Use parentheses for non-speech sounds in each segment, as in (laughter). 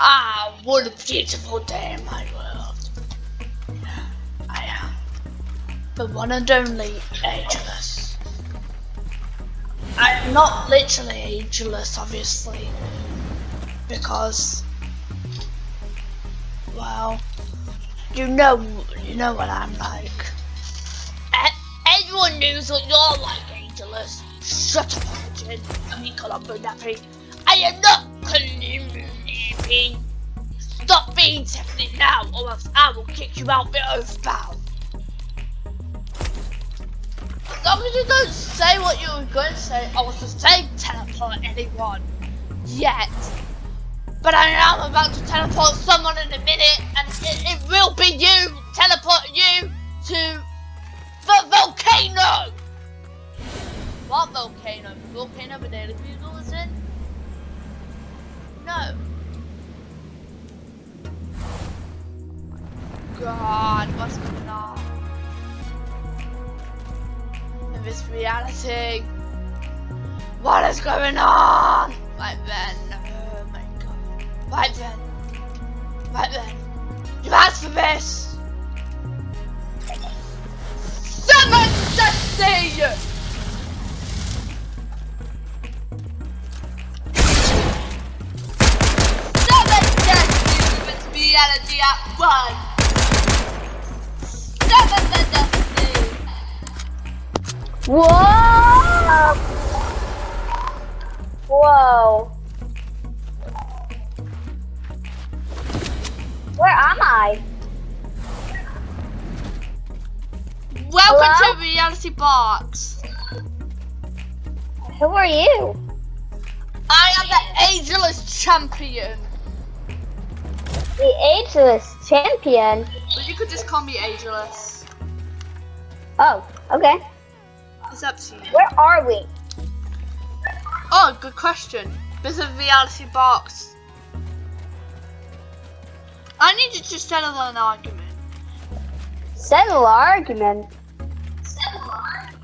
Ah, what a beautiful day in my world. I am the one and only ageless. I am not literally ageless, obviously, because, well, you know, you know what I'm like. Everyone knows what you're like, ageless. Shut up, Origin. I mean, Columbo Nappy. I am not Columbo Stop being tempted now, or else I will kick you out the Earthbound. As long as you don't say what you were going to say, I was to say teleport anyone. Yet. But I am about to teleport someone in a minute, and it, it will be you teleporting you to the volcano! What volcano? The volcano Banana Bugle is in? No. God, what's going on? In this reality? What is going on? Right then, oh my god. Right then. Right then. You asked for this! Seven Destiny! Seven Destiny with reality at one! Whoa! Whoa. Where am I? Welcome Hello? to Reality Box! Who are you? I am the Ageless Champion! The ageless champion. But you could just call me Ageless. Oh, okay. It's up to you. Where are we? Oh, good question. This is Reality Box. I need you to settle an argument. Settle argument.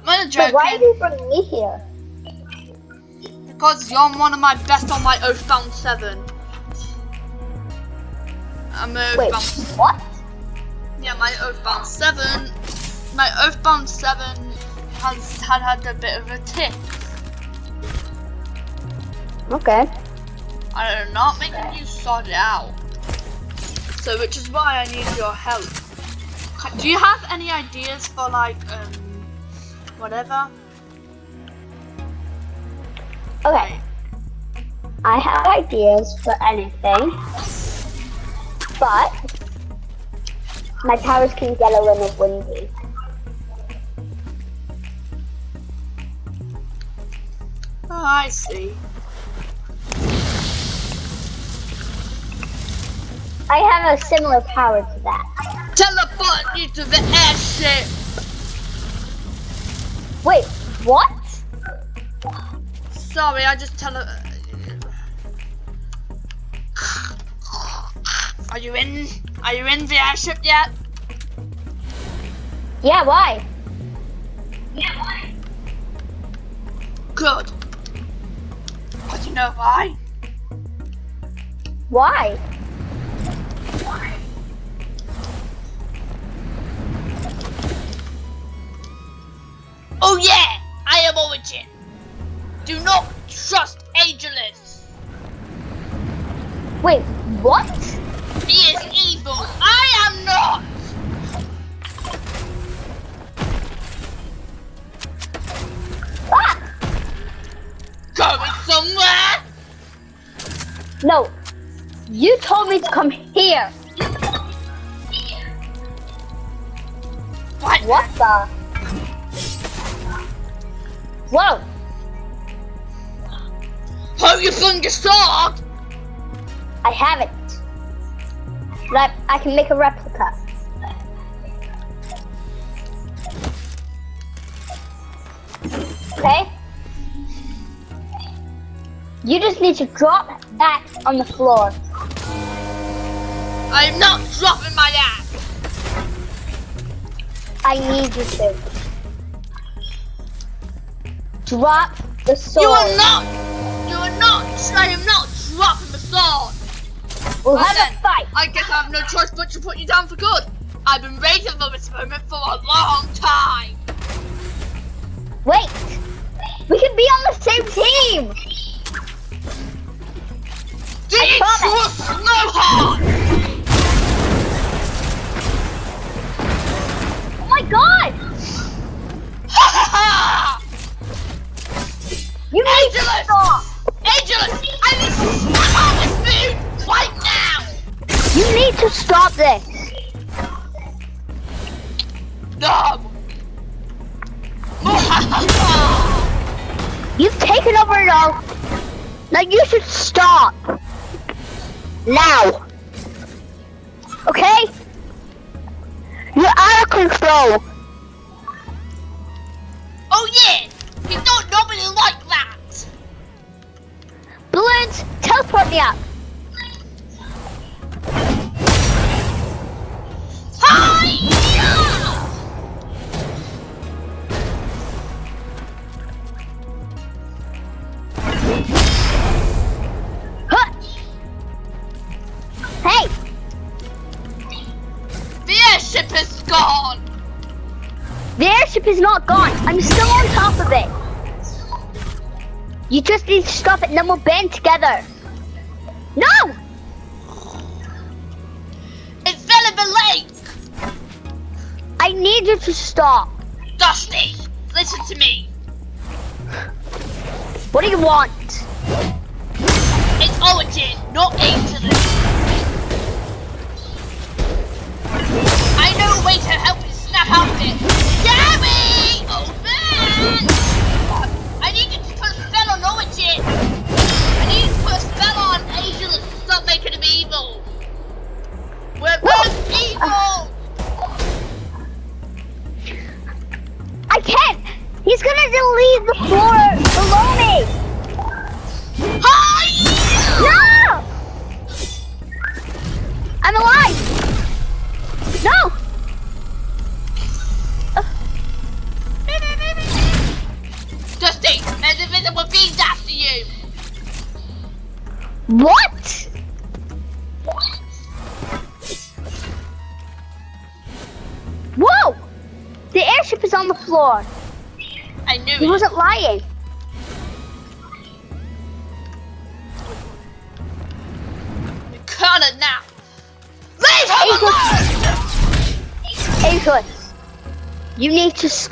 Not But why are you bring me here? Because you're one of my best on my Oathbound 7. I'm a Wait, what? Yeah, my Oathbound 7. My Oathbound 7 has had had a bit of a tick. Okay. I'm not making you sort it out. So, which is why I need your help. Do you have any ideas for like, um, whatever? Okay. I have ideas for anything, but my towers can get a little windy. Oh, I see. I have a similar power to that. Teleport you to the airship. Wait, what? Sorry, I just tele. Are you in? Are you in the airship yet? Yeah, why? Yeah, why? Good. But you know why? Why? Why? Oh yeah, I am Origin. Do not trust Angelus! Wait, what? He is evil. I am not. Ah! Going somewhere? No, you told me to come here. What? What the? Whoa! Hold your finger sword. I have But I can make a replica. Okay? You just need to drop that on the floor. I am not dropping my axe. I need you to. Drop the sword. You are not. You are not. I am not dropping the sword. We'll Well have then, a fight. I guess I have no choice but to put you down for good. I've been waiting for this moment for a long time. Wait. We can be on the same team. Dangerous Snowhawk! Oh my god. Ha ha ha! You need to Angelus! stop. Angelus, I need to snap on this food right now! You need to stop this. No! (laughs) You've taken over it all. Now you should stop. Now. Okay? You're out of control. oh yeah! He's not nobody like that! Balloons, teleport me up. Not gone. I'm still on top of it. You just need to stop it and then we'll band together. No! It fell in the lake! I need you to stop. Dusty, listen to me. What do you want? It's Origin, not Angelus.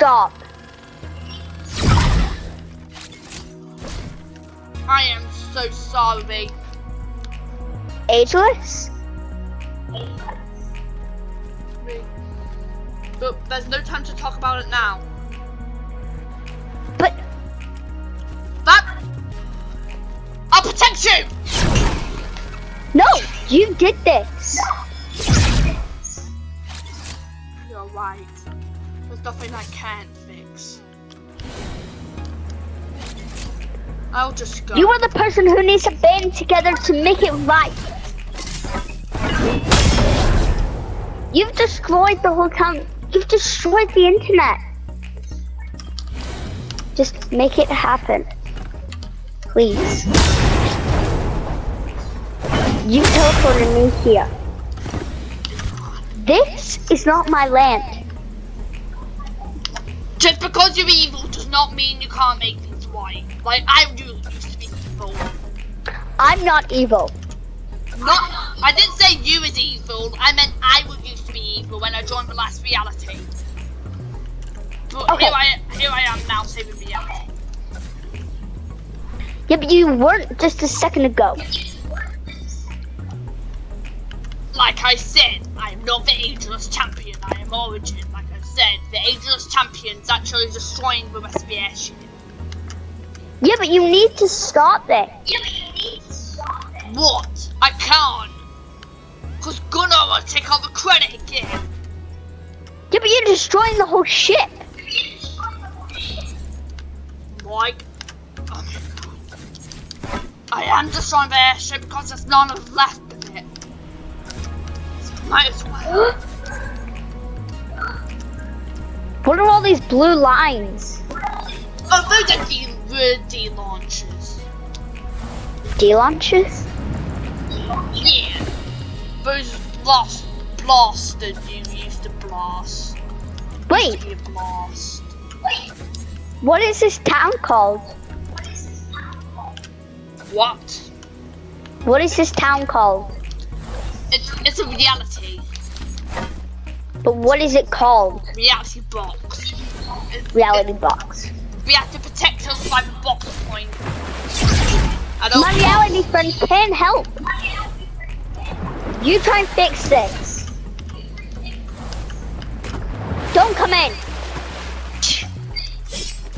Stop. I am so sorry. Ageless? But there's no time to talk about it now. But That I'll protect you! no, you did this. You're right. Nothing I can't fix. I'll just go. You are the person who needs to band together to make it right. You've destroyed the whole town. You've destroyed the internet. Just make it happen. Please. You teleported me here. This is not my land. Just because you're evil does not mean you can't make things right. Like I used to be evil. I'm not evil. Not I didn't say you was evil, I meant I was used to be evil when I joined the last reality. But Okay. here I here I am now saving reality. Yeah, but you weren't just a second ago. Like I said, I am not the Ageless Champion, I am Origin. Said, the Ageless Champion's actually destroying the rest of the airship. Yeah, but you need to stop it. Yeah, but you need to stop it. What? I can't. Cause Gunnar will take all the credit again. Yeah, but you're destroying the whole ship. Like, oh. I am destroying the airship because there's none of left of it. So might as well. (gasps) What are all these blue lines? Oh, those are the the launches. D launches? Yeah. those blast, blasted you used to blast. Wait, to be a blast. what is this town called? What? What is this town called? It's it's a reality. But what is it called? Reality box. It- Reality box. We have to protect us by the box point. I don't. My reality friend can help. You try and fix this. Don't come in.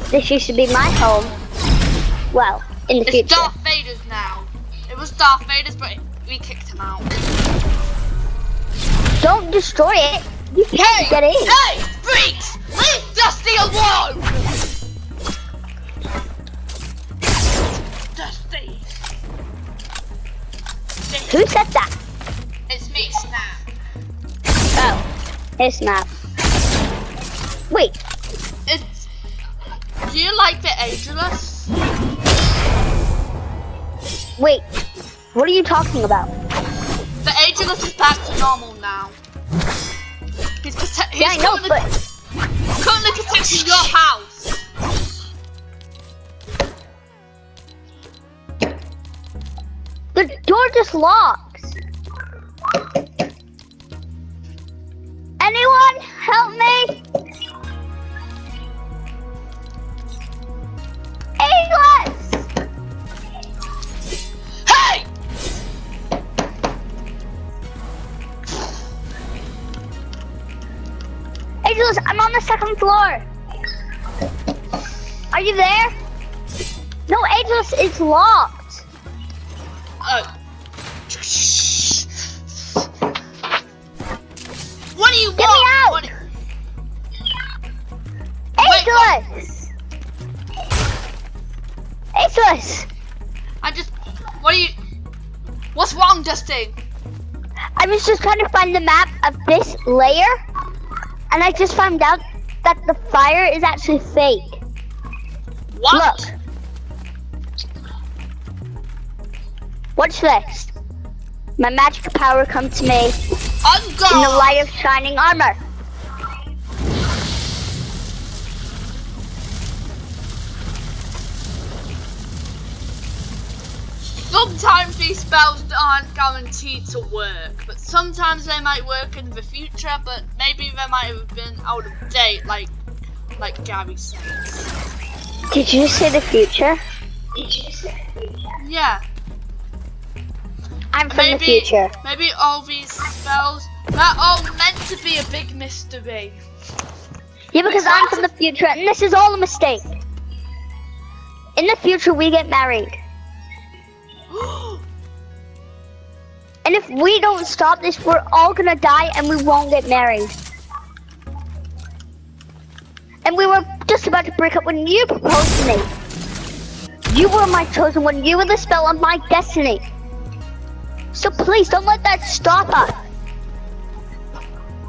This used to be my home. Well, in the It's future. Darth Vader's now. It was Darth Vader's, but we kicked him out. Don't destroy it. You can't get in. Hey, freaks! Leave Dusty alone! Dusty. Who said that? It's me, Snap. Oh, it's Snap. Wait, It's. Do you like the Ageless? wait. What are you talking about? The Ageless is back to normal now. He's, prote- he's Yeah, I know, but currently protecting your house. the door just locks. Anyone help me? Angelus, I'm on the second floor. Are you there? No, Angelus, it's locked. Oh. What do you Get me want? out! Do- Wait, what? Angelus! Angelus! I just. What are you? What's wrong, Dusty? I was just trying to find the map of this layer, and I just found out that the fire is actually fake. What? Look. Watch this. My magic power comes to me I'm in the light of shining armor. Sometimes these spells aren't guaranteed to work, but sometimes they might work in the future. But maybe they might have been out of date, like like Gary says. Did you say the future? Yeah. I'm from maybe the future. maybe all these spells they're all meant to be a big mystery. Yeah, because I'm from the future, and this is all a mistake. In the future, we get married. And if we don't stop this, we're all gonna die and we won't get married. And we were just about to break up when you proposed to me. You were my chosen one. You were the spell of my destiny. So please don't let that stop us.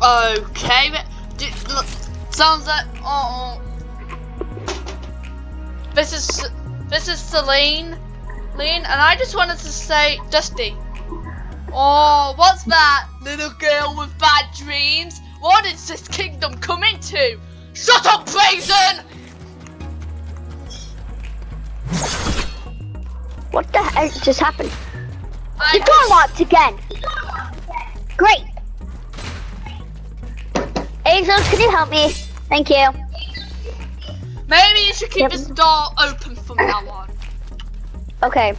Okay, d- look, sounds like oh. This is this is Celine, Lean, and I just wanted to say, Dusty. Oh, what's that, little girl with bad dreams? What is this kingdom coming to? Shut up, Brazen! What the heck just happened? The I door locked again. Great. Angels, can you help me? Thank you. maybe you should keep Yep. this door open from now on. Okay.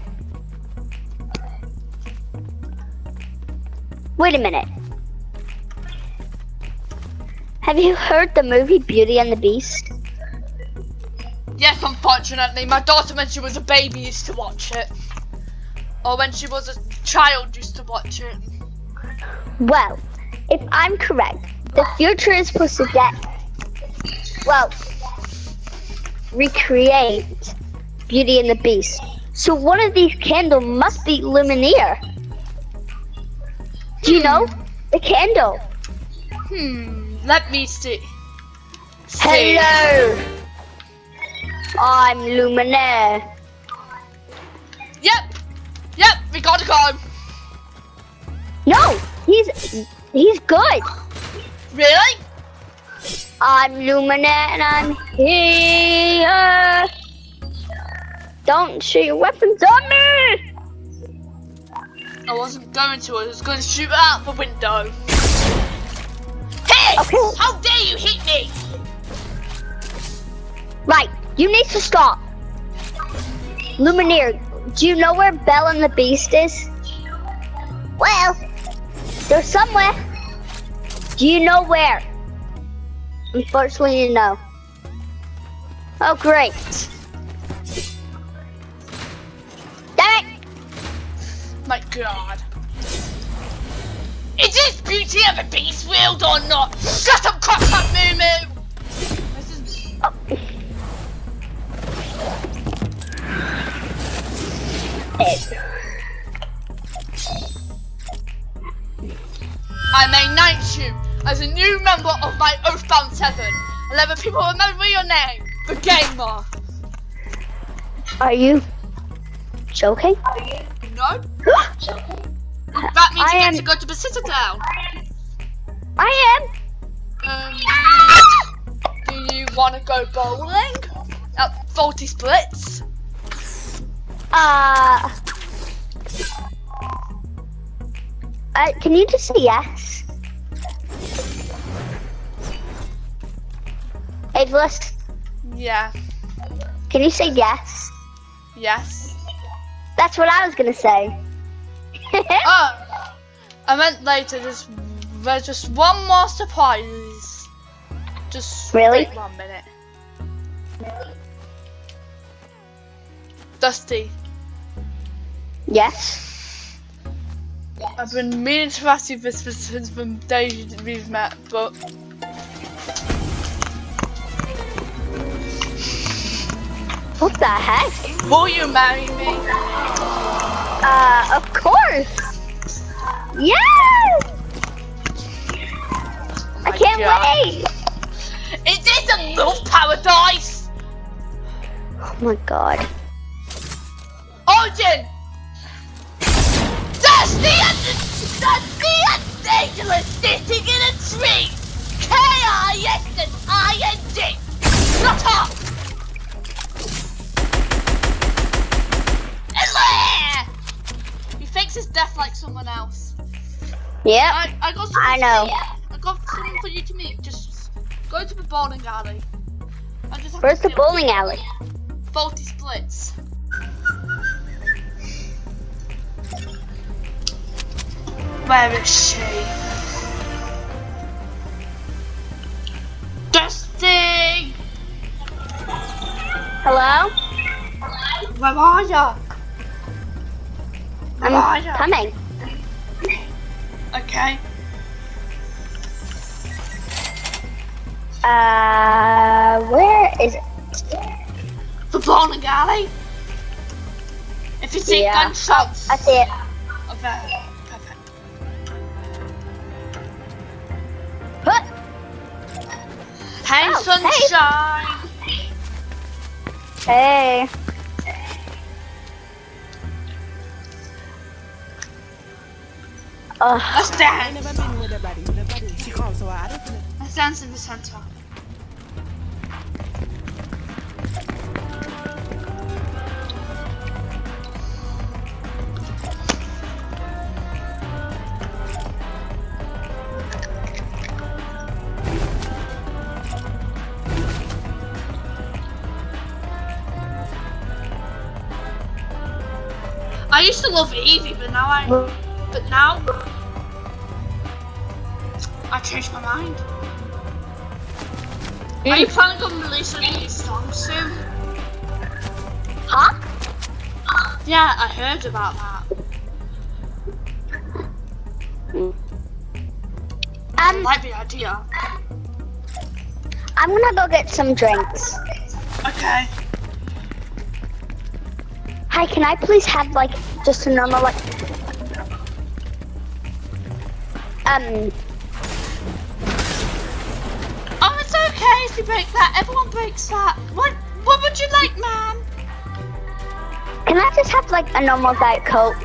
Wait a minute. Have you heard the movie Beauty and the Beast? Yes, unfortunately, my daughter when she was a baby used to watch it. Or when she was a child used to watch it. Well, if I'm correct, the future is supposed to get, well, recreate Beauty and the Beast. So one of these candles must be Lumineer. Do you know? The candle. Hmm, let me see. see. Hello. I'm Luminaire. Yep, yep, we gotta go. No, He's he's good. Really? I'm Luminaire and I'm here. Don't shoot your weapons on me! I wasn't going to. I was going to shoot out the window. Hey! Okay. How dare you hit me? Right, you need to stop. Lumineer, do you know where Belle and the Beast is? Well, they're somewhere. Do you know where? Unfortunately, no. Oh, great. My god. Is this Beauty of the Beast wield or not? Shut up, crap, crap, moo moo! This is... Oh. I may knight you as a new member of my Oathbound 7. 11 people remember your name, the Gamer. Are you joking? No? That means I you am- get to go to the Citadel. I Um, do you want to go bowling? At 40 splits? am. Uh. Uh, can you just say yes? Aveless, Yeah. can you say yes? Yes. That's what I was gonna say. (laughs) Oh, I meant later. Just there's just one more surprise. Just Really? wait one minute. Dusty, yes. I've been meaning to ask you this since the day we've met, but What the heck? will you marry me? Uh, of course. Yes. I can't God. wait. Is this a love paradise? Oh my god. Origin! Dusty and Dusty and Dangerous sitting in a tree! K-I-S and Shut up! He fakes his death like someone else. Yeah. I, I got something I know. I got something for you to meet. Just go to the bowling alley. I just have Where's to the bowling alley? 40 splits. Where is she? Dusty! Hello? Where are ya? I'm ya? coming. Okay. Uh, where is it? The bowling alley? If you see Yeah. gunshots. I see it. Perfect. Huh. Hey, Oh, hey. sunshine! Hey. Ugh. Let's I never been with a body, with a body. She called, so I don't know. Let's dance in the center. I used to love Evie, but now I, but now I changed my mind. Are you planning on releasing a new song soon? Huh? Yeah, I heard about that. I Um, like the idea. I'm gonna go get some drinks. Okay. Hi, can I please have like just a normal like um Oh, it's okay if you break that. Everyone breaks that. What? What would you like, ma'am? can I just have like a normal diet coke?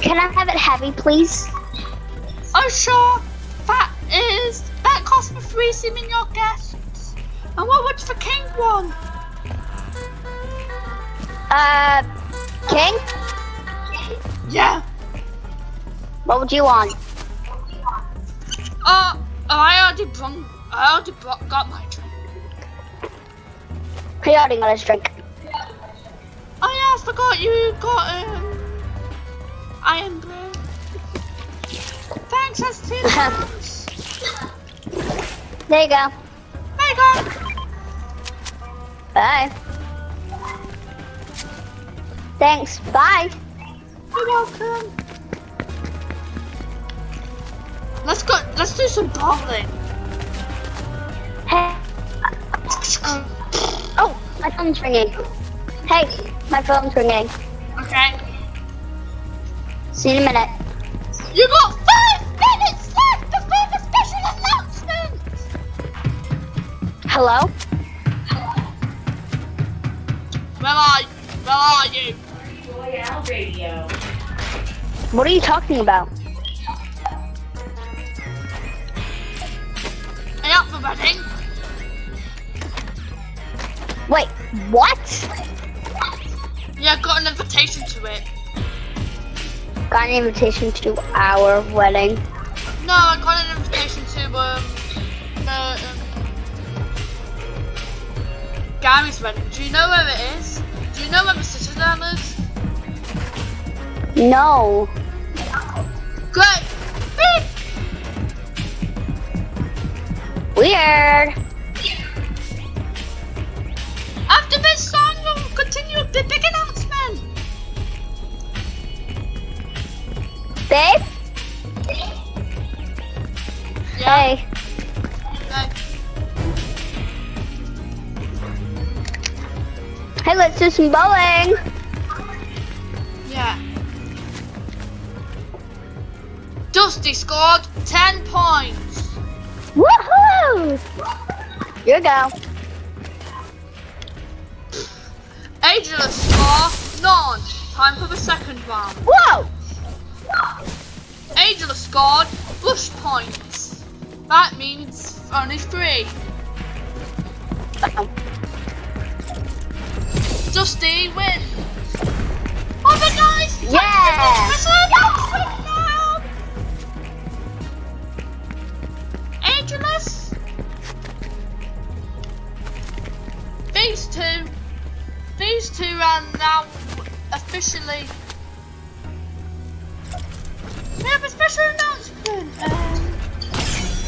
Can I have it heavy please? Oh sure, that is that cost me three seeming your guests. And what was the king one? Uh, King, Yeah. what would you want? Uh, I already brung, I already brought, got my drink. He already got his drink. Oh yeah, I forgot you got um Irn-Bru. Thanks, that's two (laughs) pounds. There you go. There you go. Bye. Thanks. Bye. You're welcome. Let's go. Let's do some bowling. Hey. Um, oh, my phone's ringing. Hey, my phone's ringing. Okay. See you in a minute. You got five minutes left before the special announcement. Hello? Where are you? Where are you? Royale Radio. What are you talking about? Are you up for wedding? Wait, what? Yeah, I got an invitation to it. Got an invitation to our wedding. No, I got an invitation to um, the um, Gary's wedding. Do you know where it is? Do you know where the citadel is? No. Weird. After this song, we'll continue the big announcement. Babe? Yeah. Hey. Okay. Hey, let's do some bowling. Yeah. Dusty scored 10 points. Woohoo! Here you go. Angela score none. Time for the second round. Whoa! Angela scored bush points. That means only three. Oh, Dusty wins. A nice time. Yeah. Are now officially. We have a special announcement. Um,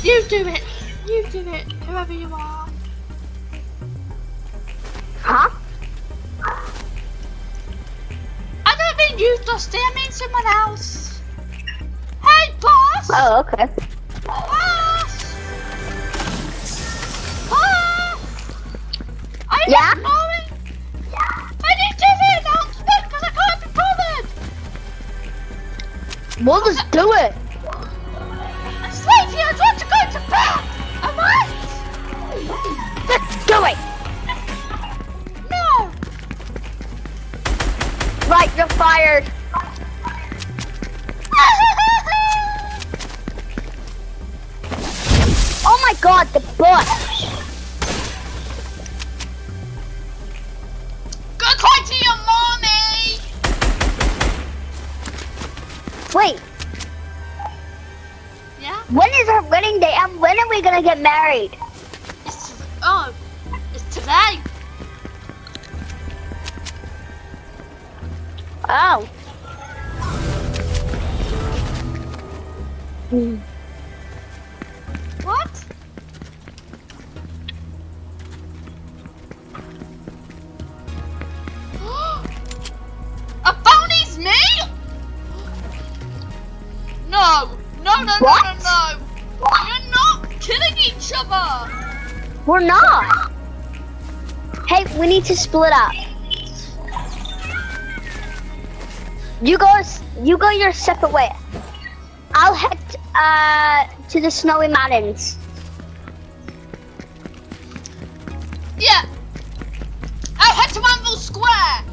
you do it. You do it. Whoever you are. Huh? I don't mean you, Dusty. I mean someone else. Hey, boss. Oh, okay. Boss. Boss. Are you Yeah? We'll just do it. Sleepy, I want to go to bed. Am I? Let's do it. No. Right, you're fired. Get married? To split up. You go. You go your separate way. I'll head uh, to the snowy mountains. Yeah. I'll head to Anvil Square.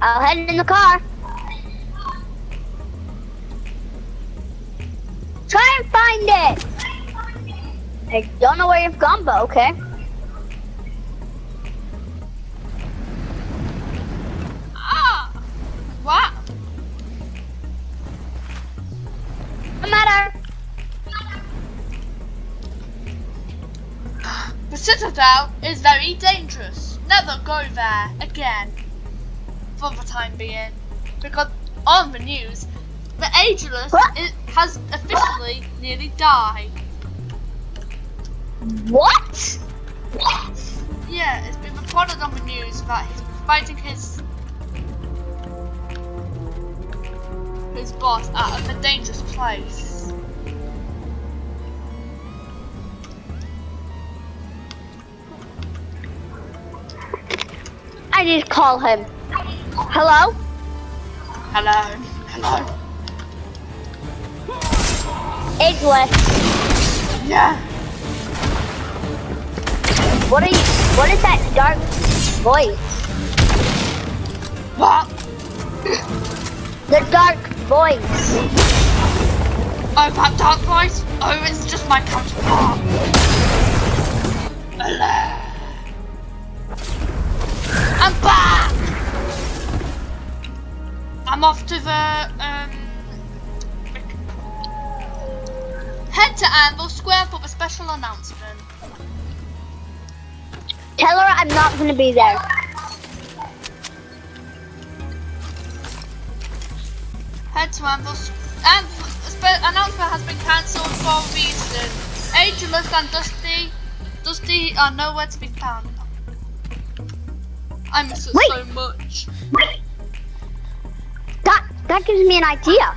I'll head in the car. Try and find it! I don't know where you've gone, but okay. Citadel is very dangerous. Never go there again. For the time being. Because on the news, the Ageless has officially nearly died. What? Yeah, it's been reported on the news that he's fighting his his boss at a dangerous place. I need to call him. Hello? Hello. Hello. Ageless. Yeah. What are you? What is that dark voice? What? The dark voice. Oh, that dark voice? Oh, it's just my counterpart. Hello. I'm back! I'm off to the, um... Head to Anvil Square for the special announcement. Tell her I'm not gonna be there. Head to Anvil S- and the spe- announcement has been cancelled for a reason. Ageless and Dusty, Dusty are nowhere to be found. I miss it Wait. so much. That that gives me an idea.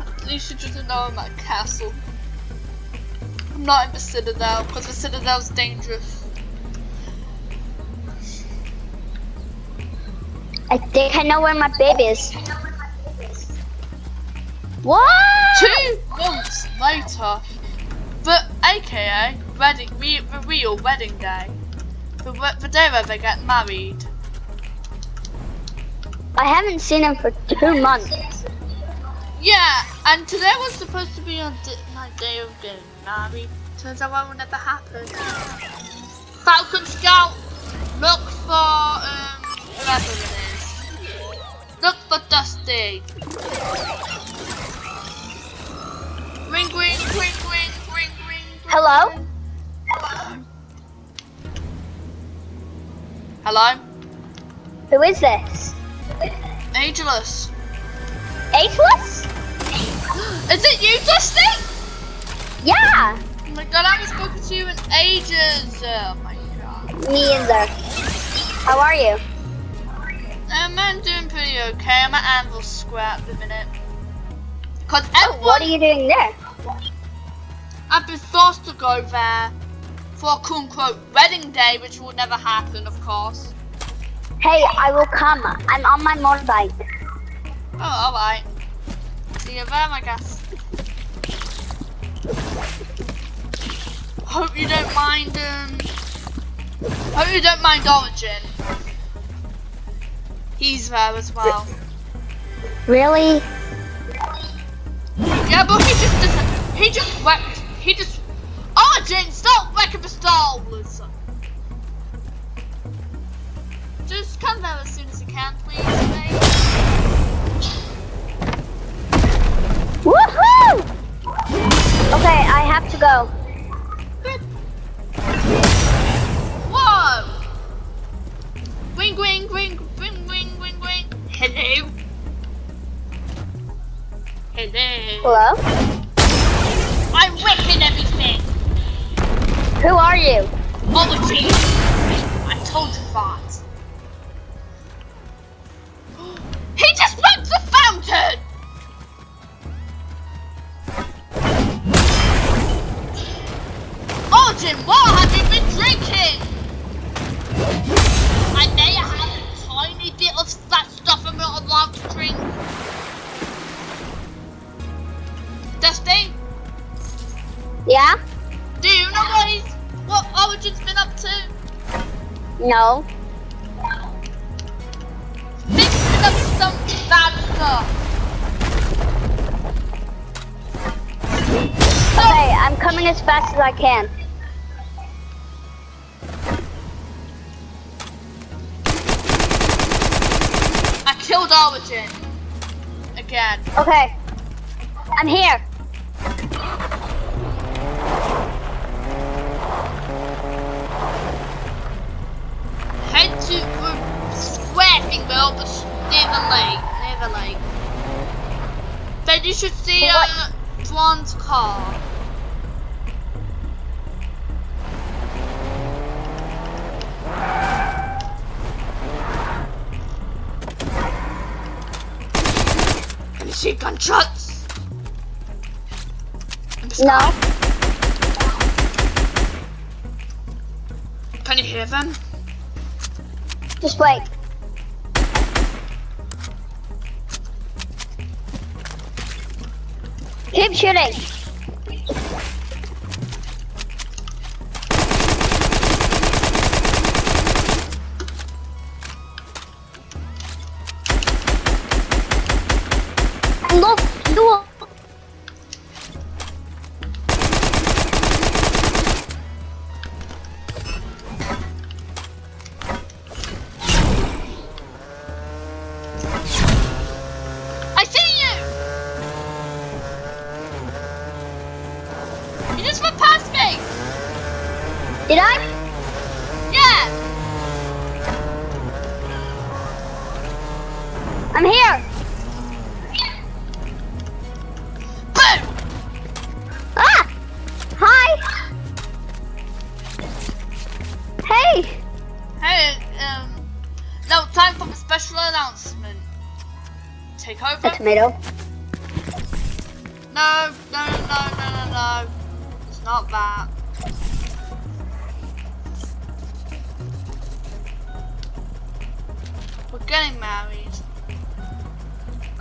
At least You should just know I'm at castle. I'm not in the Citadel because the Citadel's dangerous. I think I know where my baby is. What? Two months later, the AKA wedding, re, the real wedding day, the, the day where they get married. I haven't seen him for two months. Yeah, and today was supposed to be on my day of getting married. Turns out that will never happen. Falcon Scout, look for um whoever it is. Look for Dusty. Ring, ring, ring, ring, ring, ring. Hello? Hello, Who is this? Ageless. Ageless? Is it you, Dusty? Yeah. Oh my god, I haven't spoken to you in ages. Oh my god. Me either. How are you? Um, I'm doing pretty okay. I'm at Anvil Square at the minute. Cause Oh, what are you doing there? I've been forced to go there for a quote unquote wedding day, which will never happen, of course. Hey, I will come. I'm on my motorbike. Oh, alright. See you there, I guess. Hope you don't mind, um... Hope you don't mind Origin. He's there as well. Really? Yeah, but he just doesn't. He just wrecked. He just. Oh, Origin, stop wrecking the Star Wars. Just come there as soon as you can, please, mate. Woohoo! Okay, I have to go. Whoa! Wing, wing, wing, wing, wing, wing, wing. Hello. Hello. Hello? I'm wrecking everything. Who are you? Origin. I told you that. (gasps) He just wrecked the fountain. Origin, what Yeah? Do you know what he's, what Origin's been up to? No. Mixing up some bad stuff. Okay, I'm coming as fast as I can. I killed Origin. Again. Okay. I'm here. Square thing below the s- near lake. Near lake. Then you should see uh, Dwan's car. Can you see gunshots? In the sky? No. Can you hear them? Just wait. Keep shooting. Just went past me! Did I? Yeah! I'm here. Ah! Hi. Hey. Hey, um, now time for the special announcement. Take over? A tomato.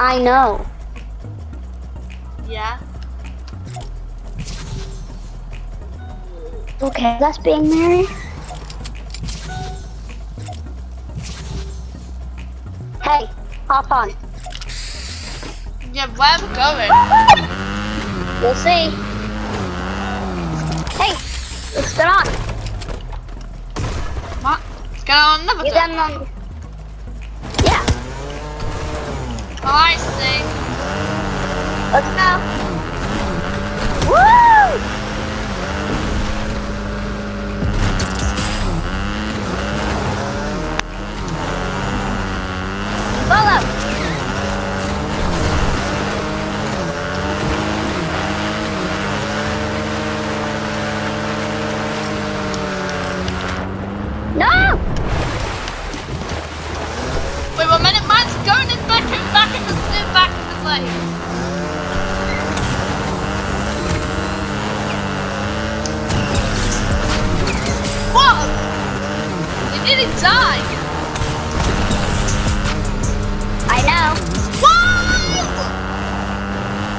I know. Yeah? Okay, that's being married. Hey, hop on. Yeah, where are we going? We'll see. Hey, let's get on. What? Let's get on another You day.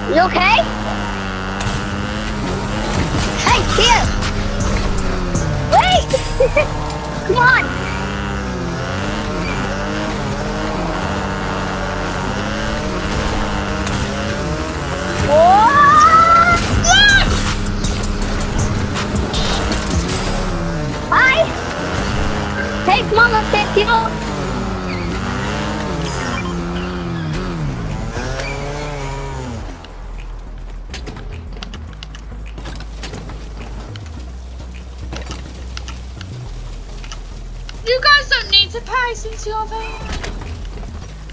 You okay? Hey, here! Wait! (laughs) Come on! Whoa! Hi! Hey, fuel. Need to pay since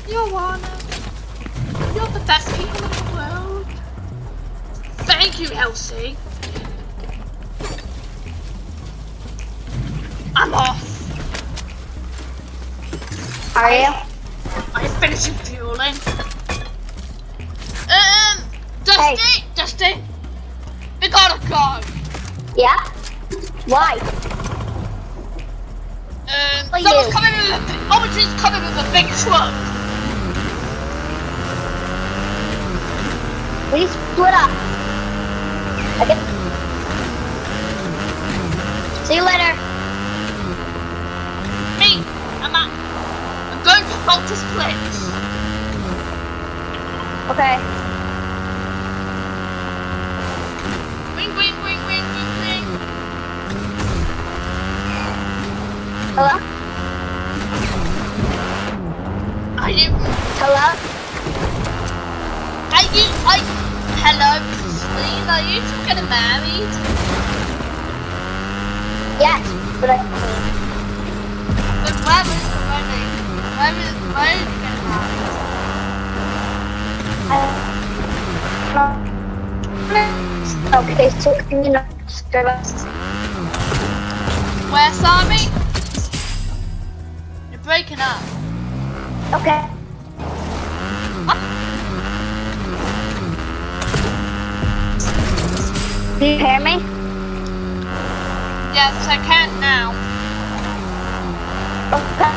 you're one you're the best people in the world. Thank you, Elsie. I'm off. Are you? Big truck. We split up. Okay. See you later. Me, I'm at, I'm going to Multi Split. Okay. Wing, wing, wing, wing, wing, wing. Hello? Are you, Hello? are you, are you, hello, Mrs. Lee, are you two getting married? Yes, but I. But where is the wedding? Where is, where is you getting married? I okay, so can you not disturb us? Where, Sammy? You're breaking up. Okay. Do you hear me? Yes, I can now. Okay.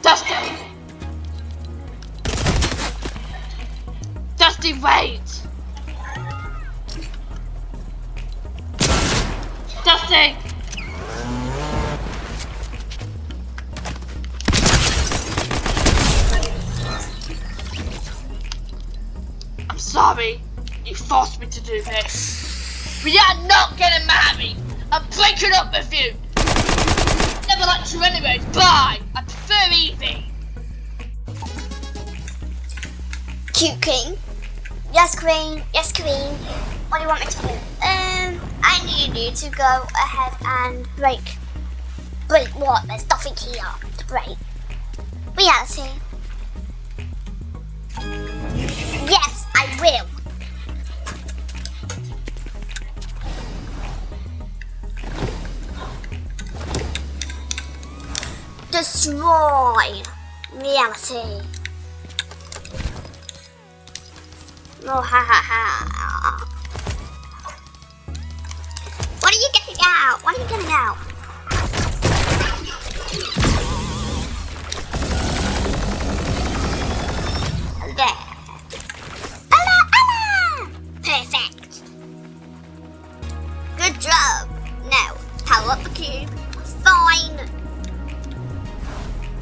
Dusty. Dusty, wait. Dusty. I'm sorry. You forced me to do this. We are not getting married. I'm breaking up with you. Never anyways. Bye. I prefer Evie. Cute Queen. Yes, Queen. Yes, Queen. What do you want me to do? Um, I need you to go ahead and break. Break what? There's nothing here to break. Reality. Yes, I will. Destroy reality. Oh, ha ha ha. What are you getting out? What are you getting out? There. Ella, Ella! Perfect. Good job. Now, power up the cube. Fine.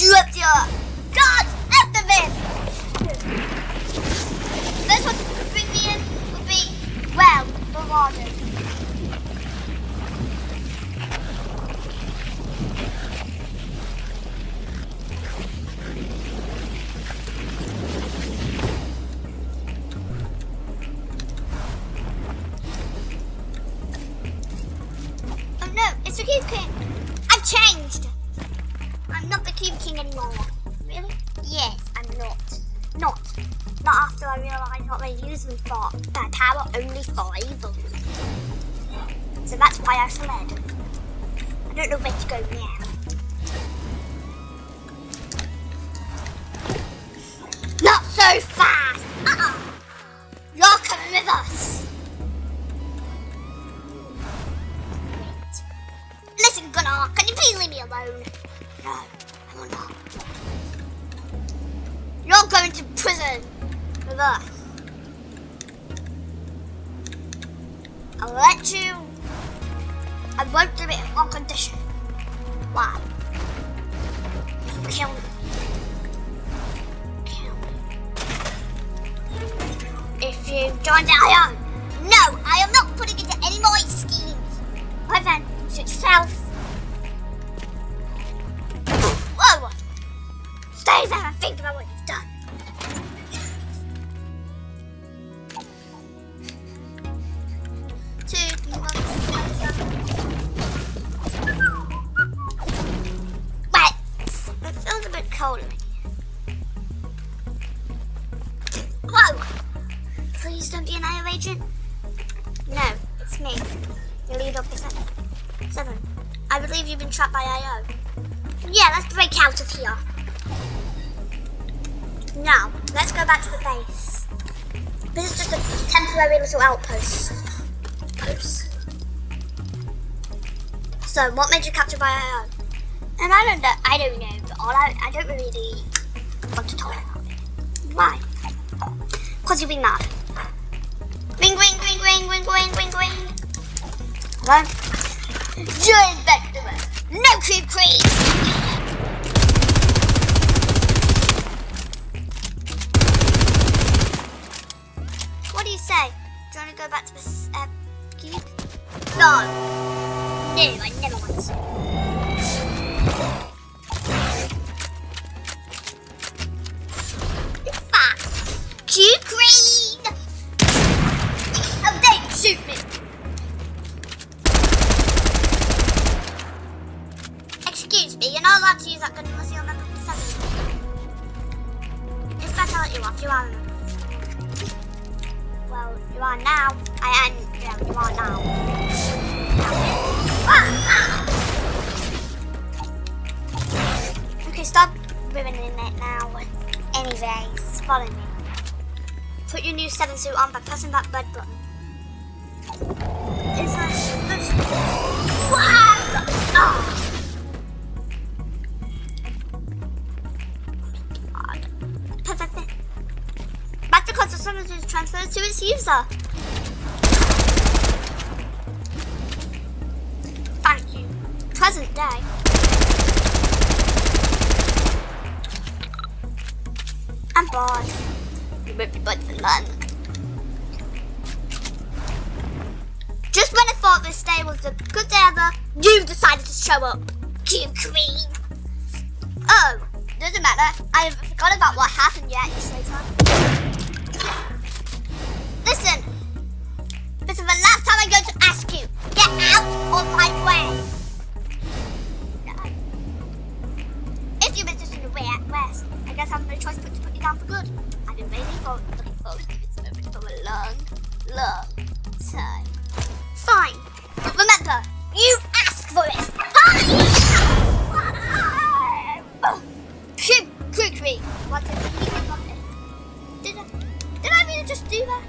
you dropped your God after this. This one to bring me in would be well rewarded. Cube agent. No, it's me, the leader of the seven. I believe you've been trapped by IO. Yeah, let's break out of here. Now, let's go back to the base. This is just a temporary little outpost. Post. So, what made you captured by IO? And I don't know, I don't know, but all I, I don't really want to talk about it. Why? Because you'll be mad. Ring, ring, ring, ring, ring, ring, ring, ring. Hello? Join Vector. No creep creep. What do you say? Do you want to go back to the uh, cube? No. No, I never want to. New on by pressing that Just when I thought this day was a good day ever, you decided to show up. Cube Queen. Oh, doesn't matter. I haven't forgotten about what happened yet, you Slater. Listen, this is the last time I'm going to ask you. Get out of my way. If you us in the way at west, I guess I have no choice but to put you down for good. I've been waiting for looking forward to this moment for a long, long time. Fine. But remember, you asked for it. Fine. Phew, quickly. What did you think of it? Did I, did I really just do that?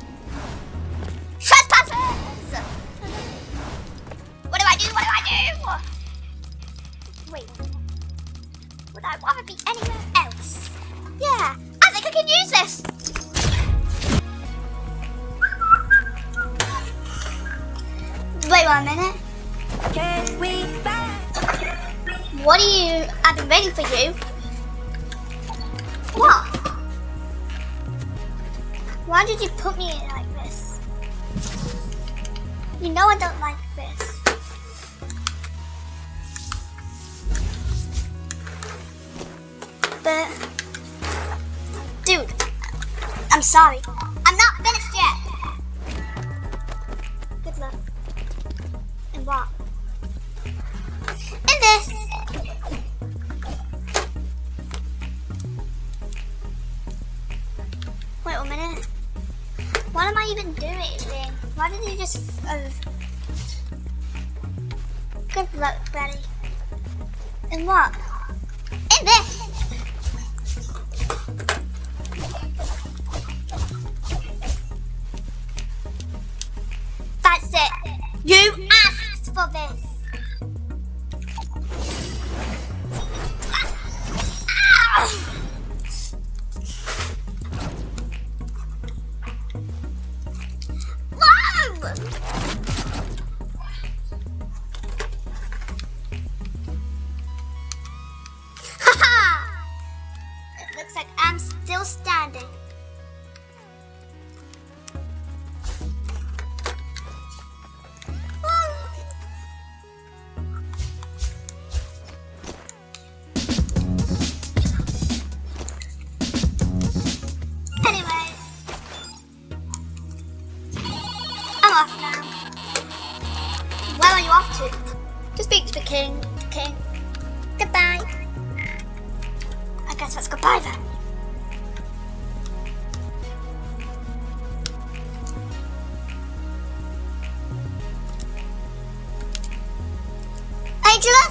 Trespassers! What do I do? What do I do? Wait. Would I want to be anywhere else? Yeah, I think I can use this. Wait one minute. What are you? I've been waiting for you. What? Why did you put me in like this? You know I don't like this. But, dude, I'm sorry. Angela?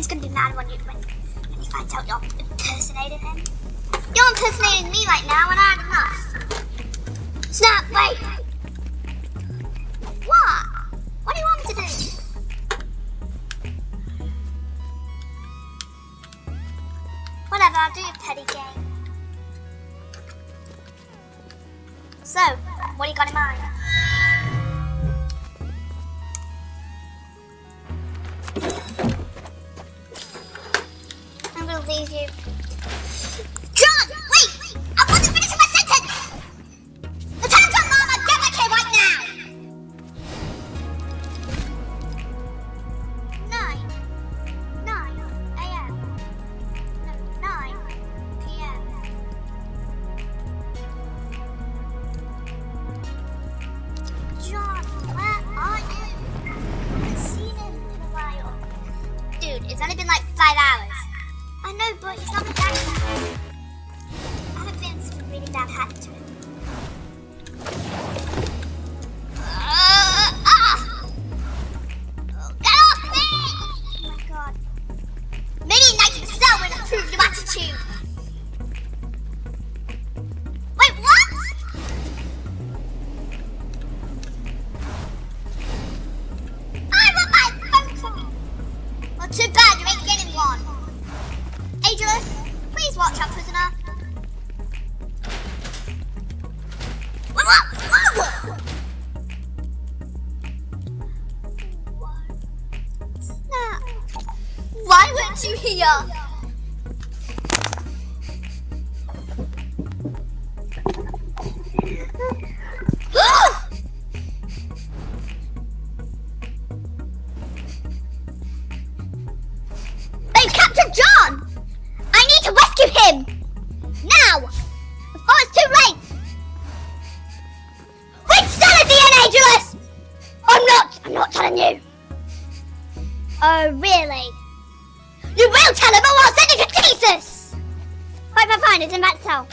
He's gonna be mad when, you, when, when he finds out you're impersonating him. You're impersonating me right now, and I had enough. Snap, wait! What? (gasps) Yuck. John! I need to rescue him! Now! Before it's too late! I'm not! I'm not telling you! Oh, really? You will tell him or I'll send him to Jesus! Hope I find it in that cell.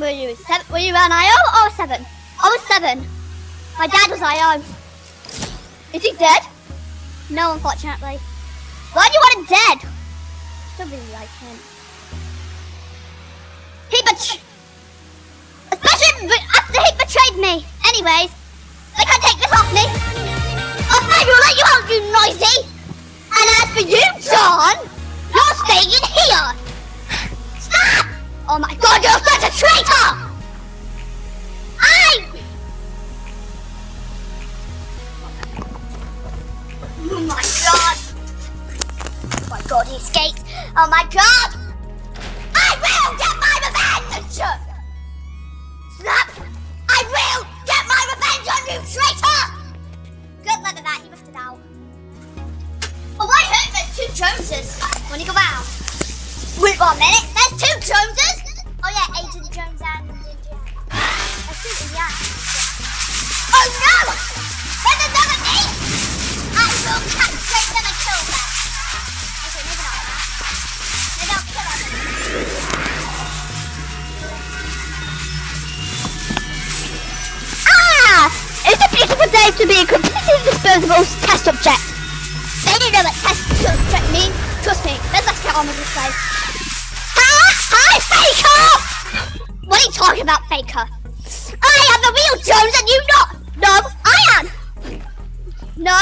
Were you? Oh, oh, seven, were you an IO or seven? I was seven. My dad was IO. Oh. Is he dead? No, unfortunately. Why do you want him dead? Don't really like him. He bet- Especially after he betrayed me. Anyways, they can't take this off me. Me, will let you out, you noisy. And as for you, John, you're staying in here. Oh my god, you're such a traitor! I... Oh my god! Oh my god, he escaped! Oh my god! I will get my revenge! Snap! I will get my revenge on you, traitor! Good luck at that, he must have out. Oh, I heard there's two Joneses. Wanna go out? Wait one minute, there's two Joneses? Oh yeah, Agent Jones and Indiana. There's two Indiana. Oh no! There's another me! I will castrate them and kill them. Okay, maybe not that. Maybe I'll kill them. Ah! It's a beautiful day to be a completely disposable test object. They don't know what test object means. Trust me, let's let's get on with this way. Hi, Faker! What are you talking about, Faker? I am the real Jones and you not. No, I am. No,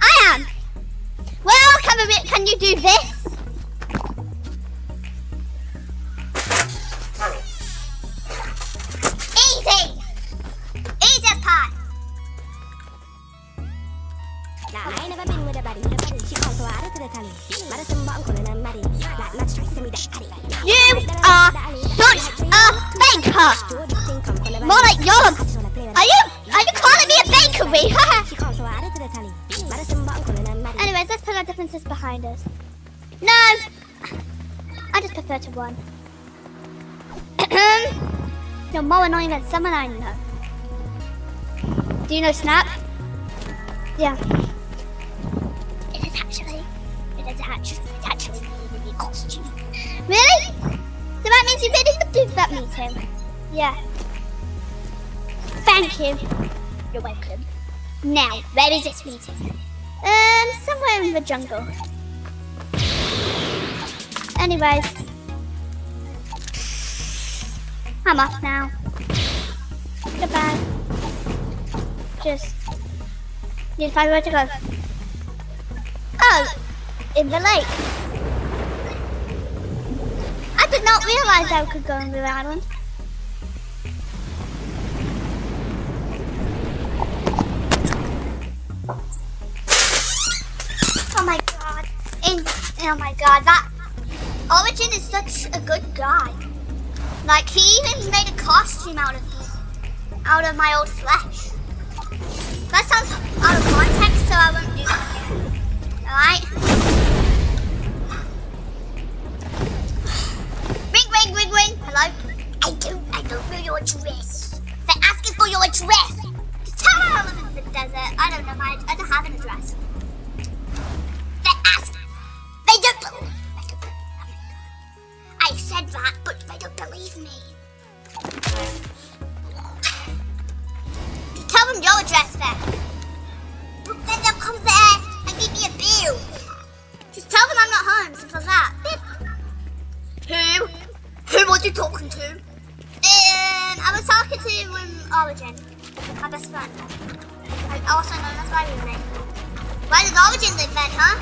I am. Well, can, we, can you do this? Easy! Easy pie! Now I ain't never been with a body. She calls so I to the tally. Madison bottom calling her Maddie. Not try to me that Addy. You are such a baker! More like a... Are you... Are you calling me a bakery? She calls so I to the tally. Madison bottom calling her Maddie. Anyways, let's put our differences behind us. No! I just prefer to run. (clears throat) You're more annoying than someone I know. Do you know Snap? Yeah. Actually. It is actually. It's actually really, really costume. Really? So that means you really would do that meeting? Yeah. Thank you. You're welcome. Now, where is this meeting? Um, somewhere in the jungle. Anyways. I'm off now. Goodbye. Just need to find where to go. Oh, in the lake. I did not realize I could go in the island. Oh my god. In, oh my god, that Origin is such a good guy. Like he even made a costume out of me, out of my old flesh. That sounds out of context, so I won't do that again. Alright? Ring ring ring ring. Hello? I don't I don't know your address. They're asking for your address. Tell them I live in the desert. I don't know my I don't have an address. They don't believe. They don't believe. My I said that, but they don't believe me. Tell them your address then. But then they'll come there give me a bill. Just tell them I'm not home, simple as that. Who? Who was you talking to? Um, I was talking to um, Origin, my best friend. I also known as my roommate. Where does Origin live then, huh?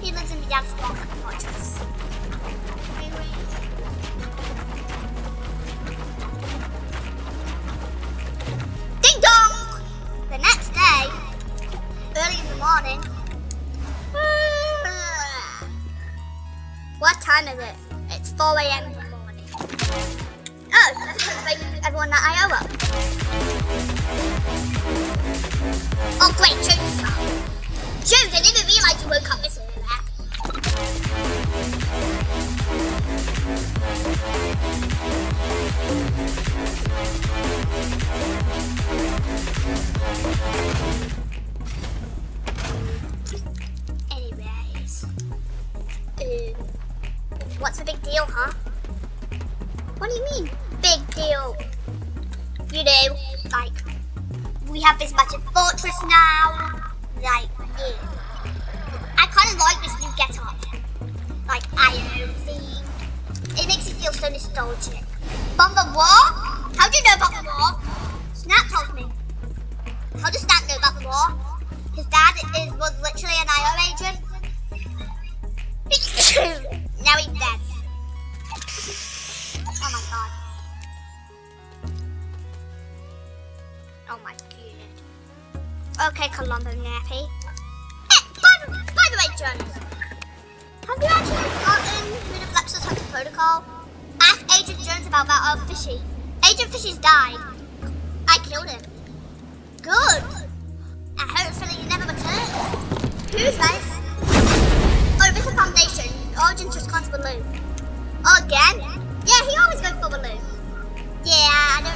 He lives in the Yav's block, morning. What time is it? It's 4 a.m. in the morning. Oh, that's wake everyone that I owe up. Oh, great, Joe's up. I didn't realise you woke up this early. The big deal, huh?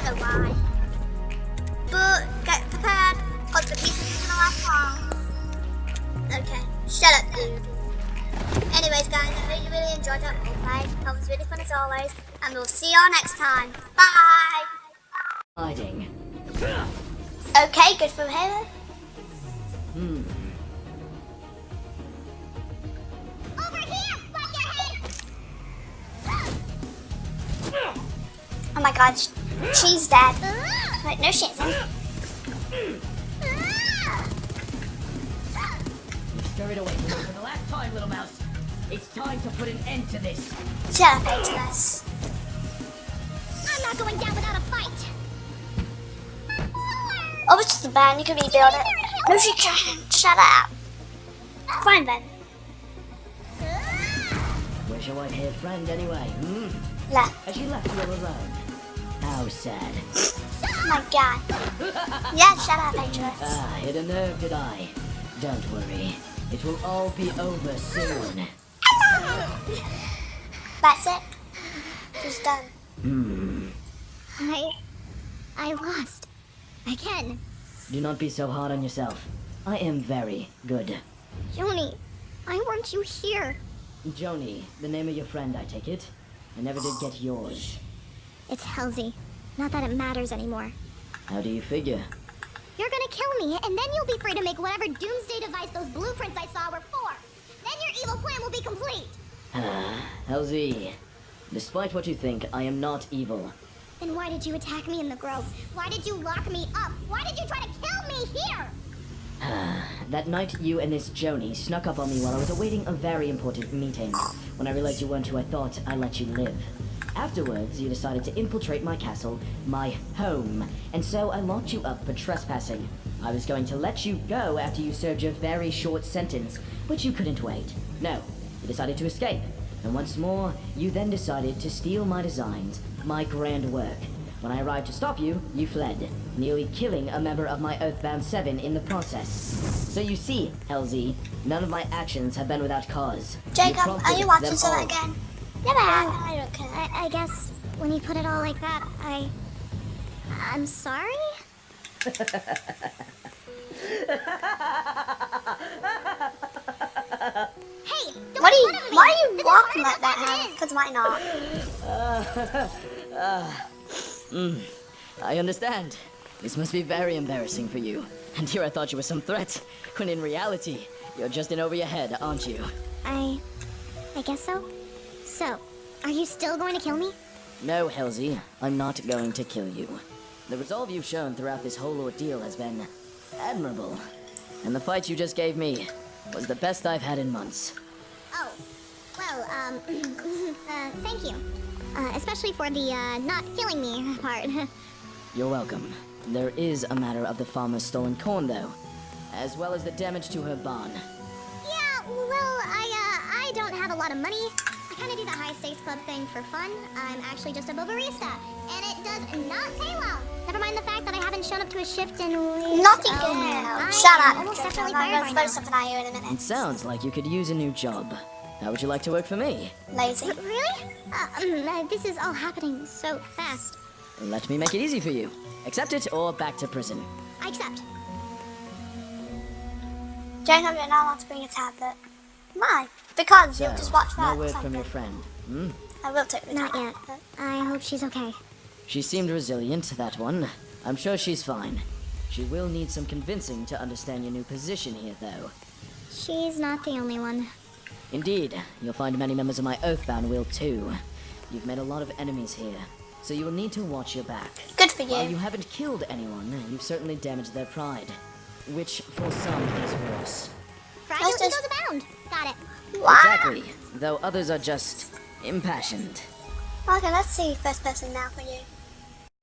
Know why. But get prepared, because the pieces is gonna last long. Okay, shut up, dude. Anyways, guys, I hope you really enjoyed that roleplay. That was really fun as always, and we'll see you all next time. Bye! Hiding. Okay, good from here. Hmm. Over here, your head! Oh my god, she's dead. Wait, no, she isn't. Scurried away from for the last time, little mouse. It's time to put an end to this. Shut up, Ageless. I'm not going down without a fight. Oh, it's just a band. You can rebuild it. No, she can't. Shut up. Fine then. Where's your white-haired friend anyway? Hmm? Left. Has she left you alone? How sad. Oh my god. Yeah, shut up, Ageless. (laughs) Ah, hit a nerve, did I? Don't worry. It will all be over soon. That's it. She's done. Hmm. I. I lost. Again. Do not be so hard on yourself. I am very good. Joni, why weren't you here? Joni, the name of your friend, I take it? I never did get yours. It's Halsey. Not that it matters anymore. How do you figure? You're gonna kill me, and then you'll be free to make whatever doomsday device those blueprints I saw were for. Then your evil plan will be complete. Ah, Halsey, despite what you think, I am not evil. Then why did you attack me in the grove? Why did you lock me up? Why did you try to kill me here? Ah, that night, you and this Joni snuck up on me while I was awaiting a very important meeting. When I realized you weren't who I thought, I let you live. Afterwards, you decided to infiltrate my castle, my home, and so I locked you up for trespassing. I was going to let you go after you served your very short sentence, but you couldn't wait. No, you decided to escape. And once more, you then decided to steal my designs, my grand work. When I arrived to stop you, you fled, nearly killing a member of my Earthbound Seven in the process. So you see, Halsey, none of my actions have been without cause. Jacob, are you watching them some again? Never have. I don't care. I, I guess when you put it all like that, I. I'm sorry? hey! Don't What are you? make fun of me. Why are you This walking hard like enough that as now? it is. Because why not? (laughs) Mm, I understand. This must be very embarrassing for you. And here I thought you were some threat, when in reality, you're just in over your head, aren't you? I. I guess so. So, are you still going to kill me? No, Halsey, I'm not going to kill you. The resolve you've shown throughout this whole ordeal has been admirable. And the fight you just gave me was the best I've had in months. Oh, well, um, (clears throat) uh, thank you. Uh, especially for the, uh, not killing me part. (laughs) You're welcome. There is a matter of the farmer's stolen corn, though, as well as the damage to her barn. yeah, well, I, uh, I don't have a lot of money. I kind of do the high stakes club thing for fun. I'm actually just a barista, and it does not pay well. Never mind the fact that I haven't shown up to a shift in weeks. Naughty Oh, girl. I Shut up. Almost Jojo. definitely I'm fired going by to now. throw something at you in a minute. It sounds like you could use a new job. How would you like to work for me? Lazy. R- Really? Uh, um, uh, this is all happening so fast. Let me make it easy for you. Accept it or back to prison. I accept. Jacob, you're not allowed to bring a tablet. Why? Because So, you'll just watch that. no word from your friend. Hmm? I will take Not tablet. yet. I hope she's okay. She seemed resilient, that one. I'm sure she's fine. She will need some convincing to understand your new position here, though. She's not the only one. Indeed, you'll find many members of my Oathbound will too. You've made a lot of enemies here, so you will need to watch your back. Good for you. While you. you haven't killed anyone, you've certainly damaged their pride, which for some is worse. Fragile just- egos abound. Got it. Wow. Exactly, though others are just impassioned. Okay, let's see first person now for you.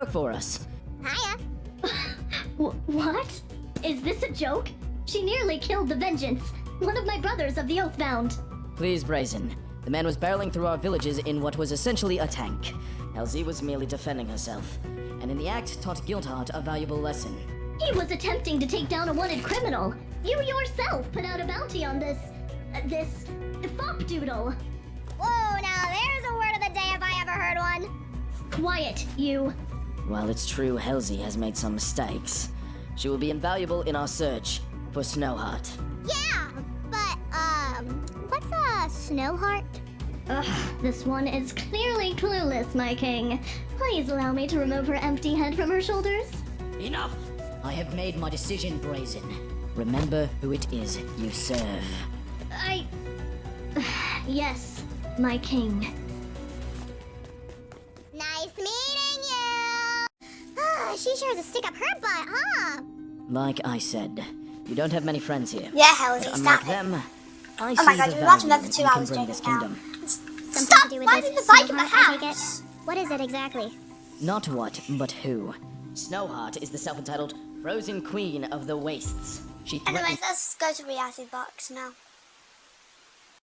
Work for us. Hiya. (laughs) What? Is this a joke? She nearly killed the Vengeance, one of my brothers of the Oathbound. Please, Brazen. The man was barreling through our villages in what was essentially a tank. Elsie was merely defending herself, and in the act taught Guildheart a valuable lesson. He was attempting to take down a wanted criminal. You yourself put out a bounty on this. Uh, this. Fop Doodle. Whoa, now there's a word of the day if I ever heard one. Quiet, you. While it's true Halsey has made some mistakes, she will be invaluable in our search for Snowheart. Yeah, but, um, what's a Snowheart? Ugh, this one is clearly clueless, my king. Please allow me to remove her empty head from her shoulders. Enough! I have made my decision, Brazen. Remember who it is you serve. I. yes, my king. Nice meeting you! Ah, she sure has a stick up her butt, huh? Like I said, you don't have many friends here. Yeah, Halsey, But stop unlike it. them, I Oh my god, the you've watched value another two hours bring Jacob this kingdom. Stop to do with the bike in snow my heart, I take it? house. What is it exactly? Not what, but who. Snowheart is the self-entitled Frozen Queen of the Wastes. She threatens Anyways, let's go to reality box now.